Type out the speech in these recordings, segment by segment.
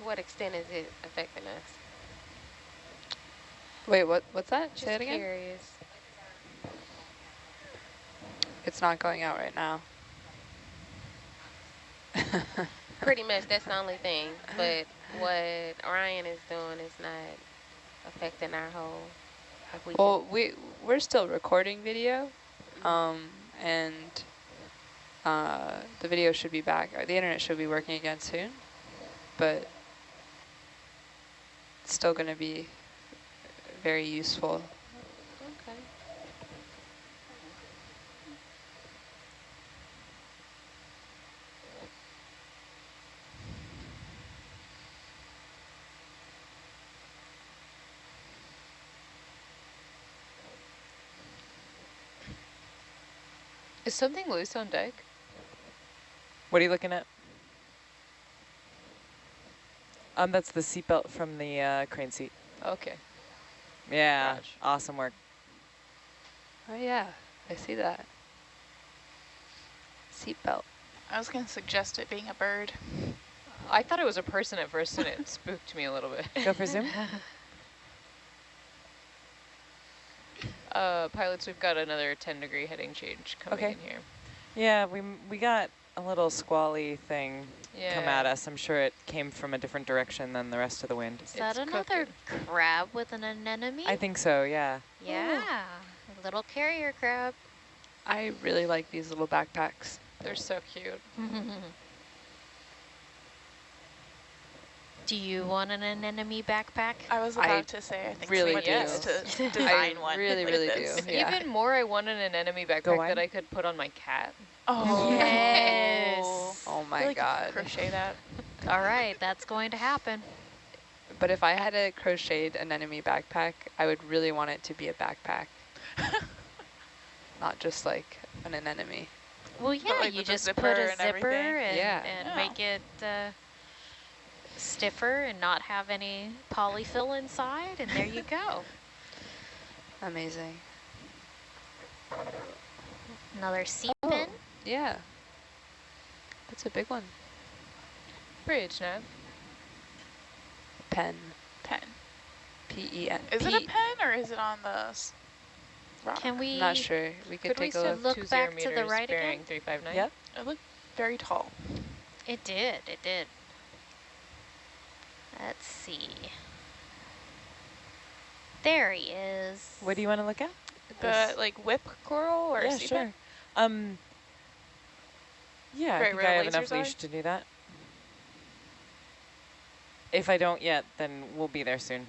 to what extent is it affecting us? Wait, what? What's that? Just Say it again. curious. It's not going out right now. Pretty much that's the only thing. But what Ryan is doing is not affecting our whole. Like we well, we we're still recording video, Mm-hmm. um, and uh, the video should be back. Or the internet should be working again soon, but it's still going to be very useful. okay. Is something loose on deck? What are you looking at? Um, that's the seatbelt from the uh, crane seat. Okay. Yeah, Gosh. awesome work. Oh yeah, I see that. Seatbelt. I was going to suggest it being a bird. I thought it was a person at first and it spooked me a little bit. Go for zoom. Uh, pilots, we've got another 10 degree heading change coming Okay. in here. Yeah, we we got a little squally thing come at us. I'm sure it came from a different direction than the rest of the wind. Is that It's another cooking. crab with an anemone? I think so, yeah. yeah, a little carrier crab. I really like these little backpacks. They're so cute. Do you want an anemone backpack? I was I about to say, I think really someone do. needs to I design one. really, like really this. do. Yeah. Even more, I wanted an anemone backpack that I could put on my cat. Oh, Yes. Oh I my feel like you god. Crochet that. All right, that's going to happen. But if I had a crocheted anemone backpack, I would really want it to be a backpack. Not just like an anemone. Well, yeah, like you just zipper put a and zipper everything? and, Yeah. and Yeah. make it uh, stiffer and not have any polyfill inside, and there you go. Amazing. Another sea Oh. pin. Yeah. That's a big one. Bridge, no? Pen. Pen. P-E-N. Is it a pen or is it on the s- rock? Can we? Not sure. We could, Could we take a look. look back to the right again? bearing 359? Yep. It looked very tall. It did. It did. Let's see. There he is. What do you want to look at? The like whip coral or yeah, sea sure. pen? Um, yeah, I think I have enough lasers are? leash to do that. If I don't yet, then we'll be there soon.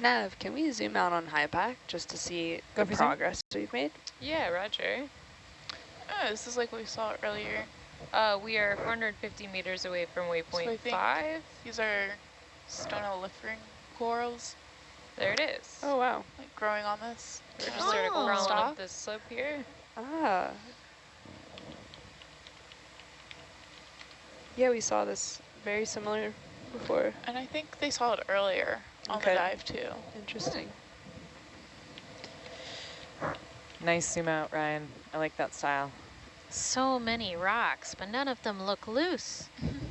Nav, can we zoom out on HYPACK just to see Go the for zoom. progress we've made? Yeah, roger. Oh, this is like what we saw earlier. Uh, we are 450 meters away from So I waypoint think- 5. These are stoloniferan corals There it is. Oh, wow. like growing on this. We're just Oh. sort of crawling Stop. up this slope here. Ah. Yeah, we saw this very similar before. And I think they saw it earlier on Okay. the dive too. Interesting. Nice zoom out, Ryan. I like that style. So many rocks, but none of them look loose.